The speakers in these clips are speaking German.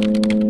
Mein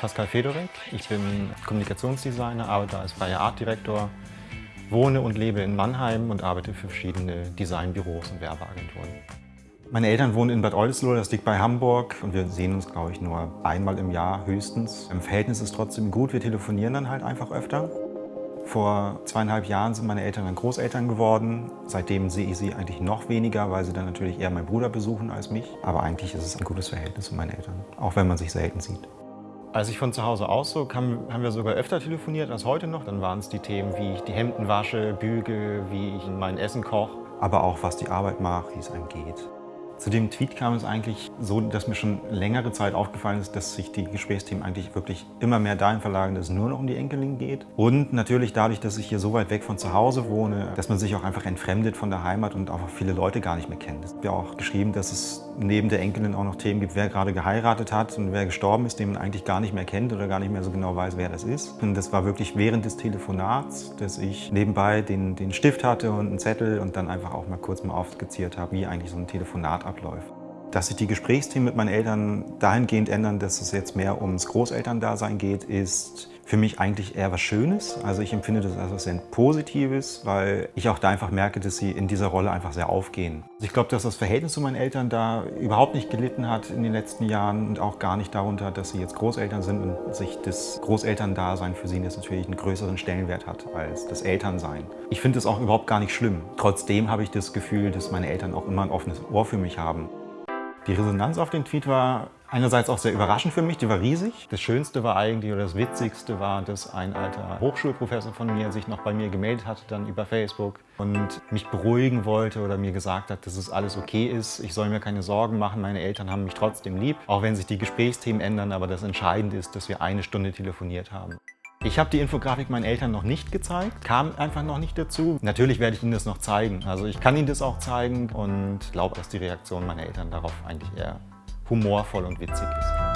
Pascal Fedorek. Ich bin Kommunikationsdesigner, arbeite als freier Artdirektor, wohne und lebe in Mannheim und arbeite für verschiedene Designbüros und Werbeagenturen. Meine Eltern wohnen in Bad Oldesloe, das liegt bei Hamburg und wir sehen uns, glaube ich, nur einmal im Jahr höchstens. Im Verhältnis ist trotzdem gut, wir telefonieren dann halt einfach öfter. Vor zweieinhalb Jahren sind meine Eltern dann Großeltern geworden. Seitdem sehe ich sie eigentlich noch weniger, weil sie dann natürlich eher meinen Bruder besuchen als mich. Aber eigentlich ist es ein gutes Verhältnis mit meinen Eltern, auch wenn man sich selten sieht. Als ich von zu Hause auszog, haben, haben wir sogar öfter telefoniert als heute noch. Dann waren es die Themen, wie ich die Hemden wasche, büge, wie ich mein Essen koche. Aber auch, was die Arbeit macht, wie es einem geht. Zu dem Tweet kam es eigentlich so, dass mir schon längere Zeit aufgefallen ist, dass sich die Gesprächsthemen eigentlich wirklich immer mehr dahin verlagern, dass es nur noch um die Enkelin geht. Und natürlich dadurch, dass ich hier so weit weg von zu Hause wohne, dass man sich auch einfach entfremdet von der Heimat und auch viele Leute gar nicht mehr kennt. Es wird auch geschrieben, dass es neben der Enkelin auch noch Themen gibt, wer gerade geheiratet hat und wer gestorben ist, den man eigentlich gar nicht mehr kennt oder gar nicht mehr so genau weiß, wer das ist. Und das war wirklich während des Telefonats, dass ich nebenbei den, den Stift hatte und einen Zettel und dann einfach auch mal kurz mal aufskizziert habe, wie eigentlich so ein Telefonat abläuft. Dass sich die Gesprächsthemen mit meinen Eltern dahingehend ändern, dass es jetzt mehr ums Großelterndasein geht, ist für mich eigentlich eher was Schönes. Also ich empfinde das als was sehr Positives, weil ich auch da einfach merke, dass sie in dieser Rolle einfach sehr aufgehen. Also ich glaube, dass das Verhältnis zu meinen Eltern da überhaupt nicht gelitten hat in den letzten Jahren und auch gar nicht darunter, dass sie jetzt Großeltern sind und sich das Großelterndasein für sie jetzt natürlich einen größeren Stellenwert hat als das Elternsein. Ich finde das auch überhaupt gar nicht schlimm. Trotzdem habe ich das Gefühl, dass meine Eltern auch immer ein offenes Ohr für mich haben. Die Resonanz auf den Tweet war einerseits auch sehr überraschend für mich, die war riesig. Das Schönste war eigentlich, oder das Witzigste war, dass ein alter Hochschulprofessor von mir sich noch bei mir gemeldet hat, dann über Facebook und mich beruhigen wollte oder mir gesagt hat, dass es alles okay ist, ich soll mir keine Sorgen machen, meine Eltern haben mich trotzdem lieb, auch wenn sich die Gesprächsthemen ändern, aber das Entscheidende ist, dass wir eine Stunde telefoniert haben. Ich habe die Infografik meinen Eltern noch nicht gezeigt, kam einfach noch nicht dazu. Natürlich werde ich ihnen das noch zeigen. Also ich kann ihnen das auch zeigen und glaube, dass die Reaktion meiner Eltern darauf eigentlich eher humorvoll und witzig ist.